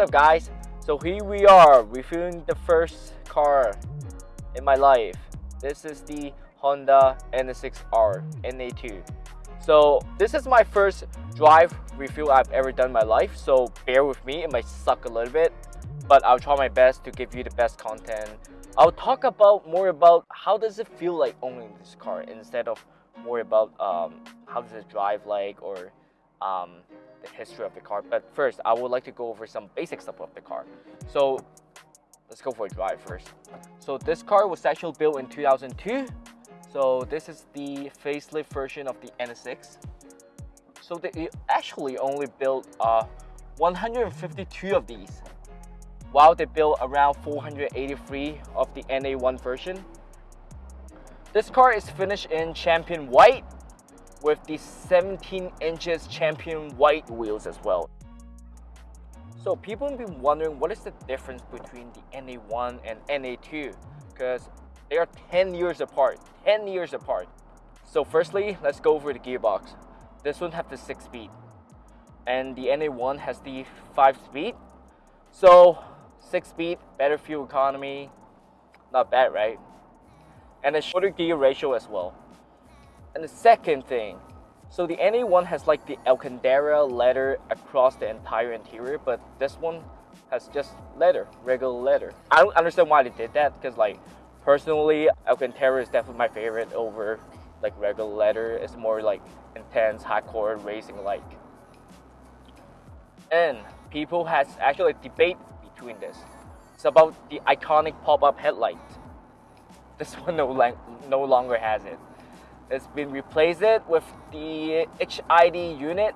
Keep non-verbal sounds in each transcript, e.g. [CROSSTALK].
Up guys? So here we are reviewing the first car in my life. This is the Honda NSX-R NA2. So this is my first drive review I've ever done in my life. So bear with me, it might suck a little bit, but I'll try my best to give you the best content. I'll talk about more about how does it feel like owning this car instead of more about um, how does it drive like or um, the history of the car. But first, I would like to go over some basic stuff of the car. So let's go for a drive first. So this car was actually built in 2002. So this is the facelift version of the NSX. So they actually only built uh, 152 of these, while they built around 483 of the NA1 version. This car is finished in champion white with the 17 inches champion white wheels as well. So people have been wondering what is the difference between the NA1 and NA2 because they are 10 years apart, 10 years apart. So firstly, let's go over the gearbox. This one has the 6 speed and the NA1 has the 5 speed. So 6 speed, better fuel economy, not bad right? And a shorter gear ratio as well. And the second thing, so the NA1 has like the Alcantara leather across the entire interior, but this one has just leather, regular leather. I don't understand why they did that because like personally, Alcantara is definitely my favorite over like regular leather. It's more like intense, hardcore racing like. And people has actually a debate between this. It's about the iconic pop-up headlight. This one no, no longer has it. It's been replaced with the HID unit.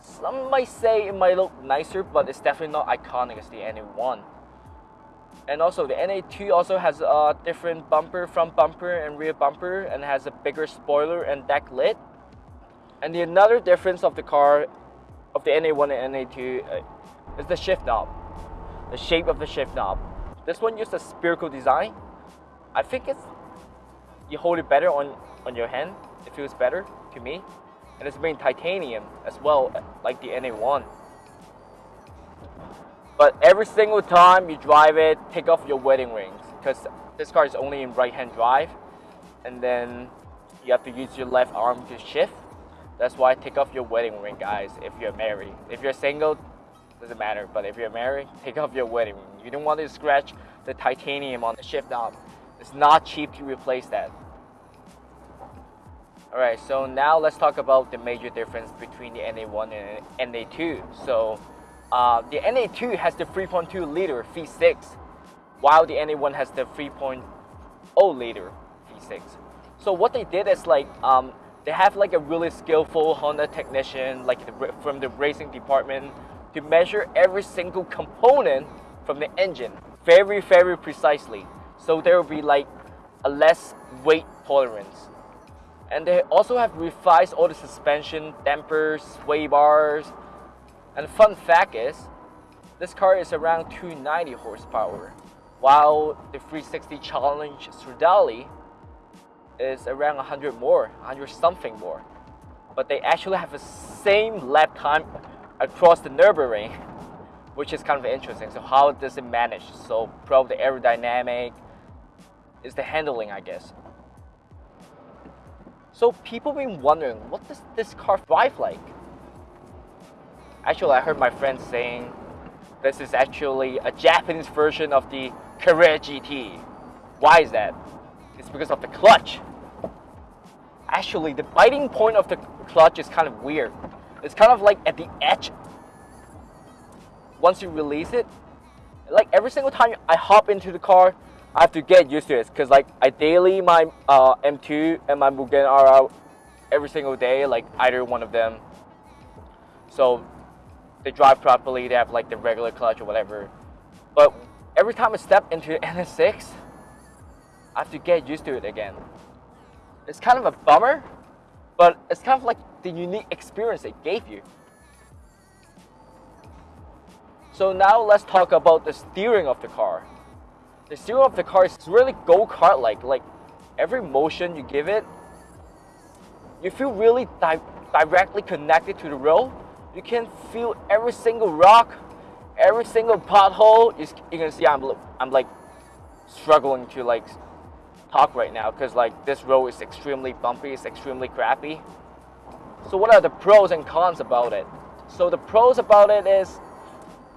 Some might say it might look nicer, but it's definitely not iconic as the NA1. And also the NA2 also has a different bumper, front bumper and rear bumper and has a bigger spoiler and deck lid. And the another difference of the car, of the NA1 and NA2 uh, is the shift knob. The shape of the shift knob. This one used a spherical design. I think it's you hold it better on, on your hand. It feels better to me. And it's made titanium as well, like the NA1. But every single time you drive it, take off your wedding rings because this car is only in right-hand drive. And then you have to use your left arm to shift. That's why take off your wedding ring, guys, if you're married. If you're single, doesn't matter. But if you're married, take off your wedding ring. You don't want to scratch the titanium on the shift knob. It's not cheap to replace that. Alright, so now let's talk about the major difference between the NA1 and NA2. So uh, the NA2 has the 3.2 liter V6, while the NA1 has the 3.0 liter V6. So what they did is like, um, they have like a really skillful Honda technician, like the, from the racing department, to measure every single component from the engine very, very precisely. So there will be like a less weight tolerance. And they also have revised all the suspension, dampers, sway bars. And fun fact is, this car is around 290 horsepower, while the 360 Challenge Stradale is around 100 more, 100 something more. But they actually have the same lap time across the Nürburgring, [LAUGHS] which is kind of interesting. So how does it manage? So probably the aerodynamic, is the handling, I guess. So people been wondering, what does this car drive like? Actually, I heard my friends saying this is actually a Japanese version of the Carrera GT. Why is that? It's because of the clutch. Actually, the biting point of the clutch is kind of weird. It's kind of like at the edge. Once you release it, like every single time I hop into the car, I have to get used to it because like I daily my uh, M2 and my Mugen are out every single day, like either one of them. So they drive properly, they have like the regular clutch or whatever. But every time I step into [LAUGHS] the NSX, I have to get used to it again. It's kind of a bummer, but it's kind of like the unique experience it gave you. So now let's talk about the steering of the car the steering of the car is really go-kart like. Like every motion you give it, you feel really di directly connected to the road. You can feel every single rock, every single pothole, you, you can see I'm, I'm like struggling to like talk right now because like this road is extremely bumpy, it's extremely crappy. So what are the pros and cons about it? So the pros about it is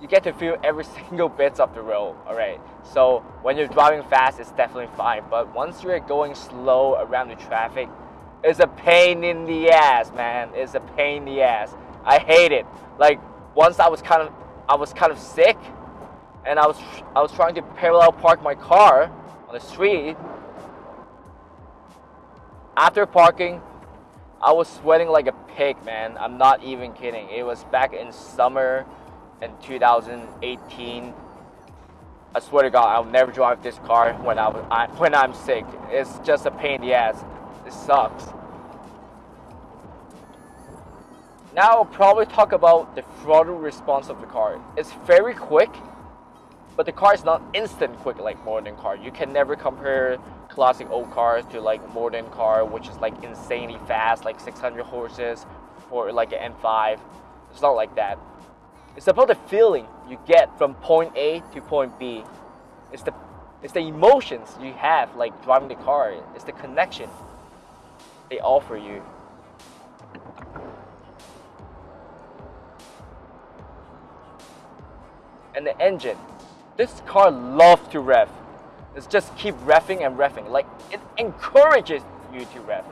you get to feel every [LAUGHS] single bit of the road, alright? So when you're driving fast, it's definitely fine. But once you're going slow around the traffic, it's a pain in the ass, man. It's a pain in the ass. I hate it. Like once I was kind of, I was kind of sick, and I was, I was trying to parallel park my car on the street. After parking, I was sweating like a pig, man. I'm not even kidding. It was back in summer in 2018. I swear to God, I'll never drive this car when I, I when I'm sick. It's just a pain in the ass. It sucks. Now I'll probably talk about the throttle response of the car. It's very quick, but the car is not instant quick like modern car. You can never compare classic old cars to like modern car, which is like insanely fast, like 600 horses for like an M5. It's not like that. It's about the feeling you get from point A to point B. It's the it's the emotions you have like driving the car. It's the connection they offer you. And the engine. This car loves to rev. It's just keep revving and revving. Like it encourages you to rev.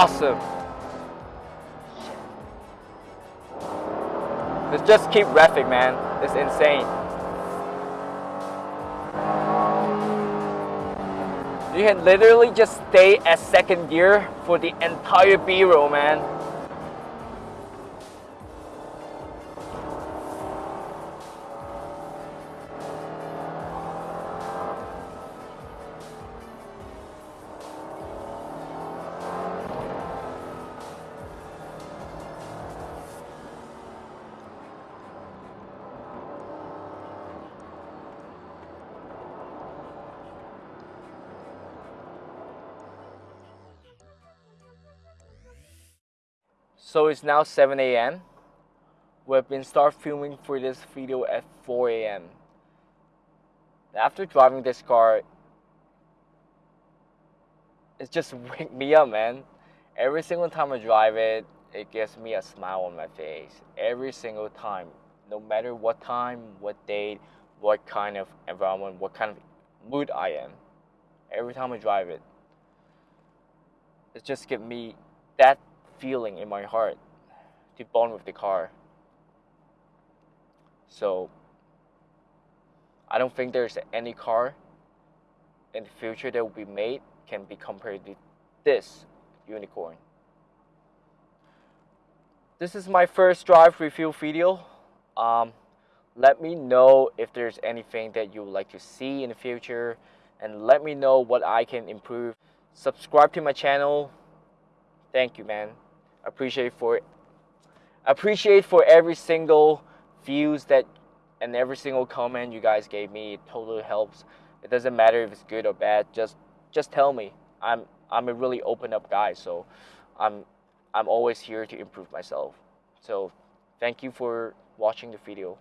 Awesome. Let's just keep reffing, man. It's insane. You can literally just stay at second gear for the entire B-roll, man. So it's now 7 a.m. We've been start filming for this video at 4 a.m. After driving this car, it's just [LAUGHS] wake me up, man. Every single time I drive it, it gives me a smile on my face. Every single time, no matter what time, what date, what kind of environment, what kind of mood I am. Every time I drive it, it just gives me that feeling in my heart to bond with the car. So I don't think there's any car in the future that will be made can be compared to this unicorn. This is my first drive review video. Um, let me know if there's anything that you would like to see in the future and let me know what I can improve. Subscribe to my channel. Thank you, man appreciate for appreciate for every single views that and every single comment you guys gave me. It totally helps. It doesn't matter if it's good or bad. Just just tell me. I'm i'm a really open up guy so i'm i'm always here to improve myself. So thank you for watching the video